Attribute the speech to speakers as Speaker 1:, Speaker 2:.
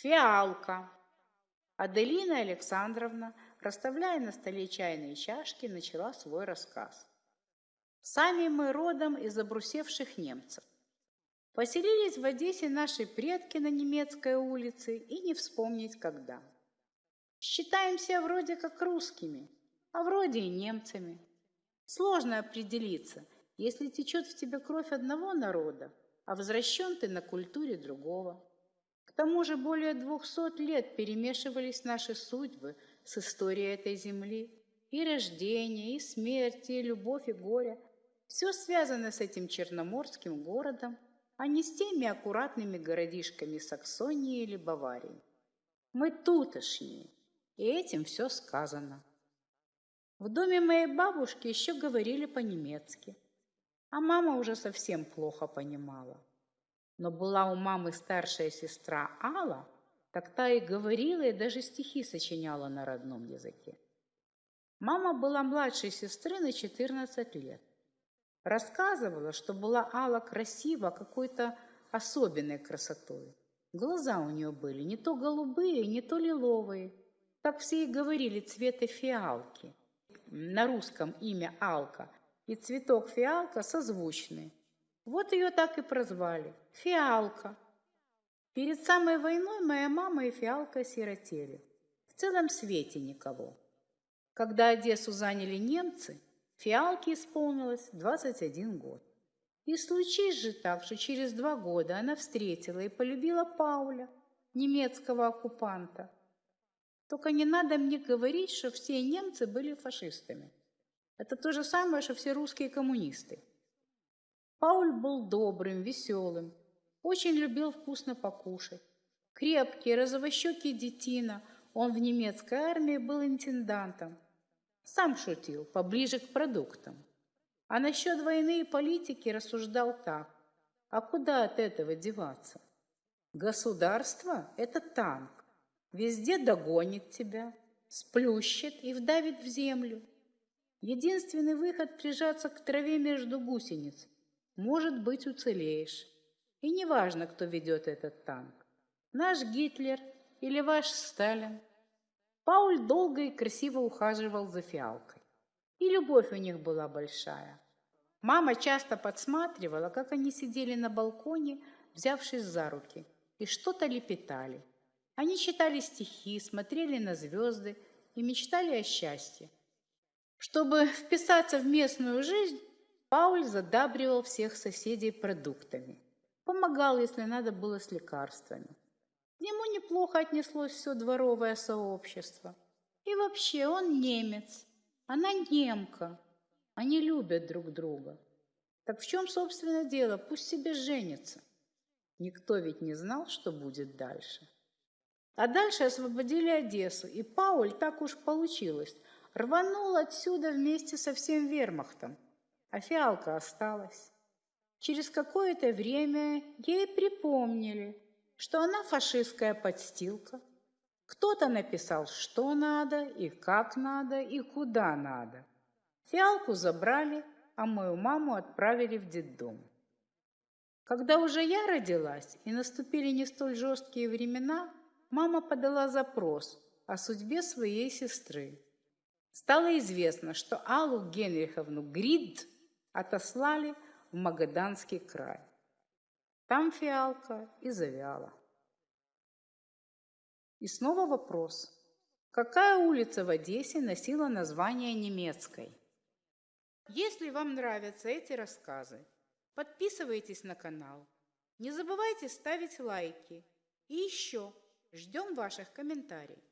Speaker 1: Фиалка. Аделина Александровна, расставляя на столе чайные чашки, начала свой рассказ. Сами мы родом из обрусевших немцев. Поселились в Одессе наши предки на немецкой улице и не вспомнить когда. Считаемся вроде как русскими, а вроде и немцами. Сложно определиться, если течет в тебе кровь одного народа, а возвращен ты на культуре другого. К тому же более двухсот лет перемешивались наши судьбы с историей этой земли. И рождение, и смерть, и любовь, и горе. Все связано с этим черноморским городом, а не с теми аккуратными городишками Саксонии или Баварии. Мы тутошние, и этим все сказано. В доме моей бабушки еще говорили по-немецки, а мама уже совсем плохо понимала. Но была у мамы старшая сестра Алла, так та и говорила, и даже стихи сочиняла на родном языке. Мама была младшей сестры на 14 лет. Рассказывала, что была Алла красива какой-то особенной красотой. Глаза у нее были не то голубые, не то лиловые, так все и говорили цвета фиалки. На русском имя Алка и цветок фиалка созвучны. Вот ее так и прозвали – Фиалка. Перед самой войной моя мама и Фиалка сиротели. В целом свете никого. Когда Одессу заняли немцы, Фиалке исполнилось 21 год. И случись же так, что через два года она встретила и полюбила Пауля, немецкого оккупанта – только не надо мне говорить, что все немцы были фашистами. Это то же самое, что все русские коммунисты. Пауль был добрым, веселым, очень любил вкусно покушать. Крепкий, розовощекий детина, он в немецкой армии был интендантом. Сам шутил, поближе к продуктам. А насчет войны и политики рассуждал так. А куда от этого деваться? Государство – это танк. Везде догонит тебя, сплющит и вдавит в землю. Единственный выход – прижаться к траве между гусениц. Может быть, уцелеешь. И неважно, кто ведет этот танк. Наш Гитлер или ваш Сталин. Пауль долго и красиво ухаживал за фиалкой. И любовь у них была большая. Мама часто подсматривала, как они сидели на балконе, взявшись за руки, и что-то лепетали. Они читали стихи, смотрели на звезды и мечтали о счастье. Чтобы вписаться в местную жизнь, Пауль задабривал всех соседей продуктами. Помогал, если надо было, с лекарствами. К нему неплохо отнеслось все дворовое сообщество. И вообще он немец, она немка. Они любят друг друга. Так в чем, собственно, дело? Пусть себе женятся. Никто ведь не знал, что будет дальше. А дальше освободили Одессу, и Пауль, так уж получилось, рванул отсюда вместе со всем вермахтом, а фиалка осталась. Через какое-то время ей припомнили, что она фашистская подстилка. Кто-то написал, что надо, и как надо, и куда надо. Фиалку забрали, а мою маму отправили в детдом. Когда уже я родилась и наступили не столь жесткие времена, мама подала запрос о судьбе своей сестры. Стало известно, что Аллу Генриховну Грид отослали в Магаданский край. Там фиалка и завяла. И снова вопрос. Какая улица в Одессе носила название немецкой? Если вам нравятся эти рассказы, подписывайтесь на канал. Не забывайте ставить лайки. И еще Ждем ваших комментариев.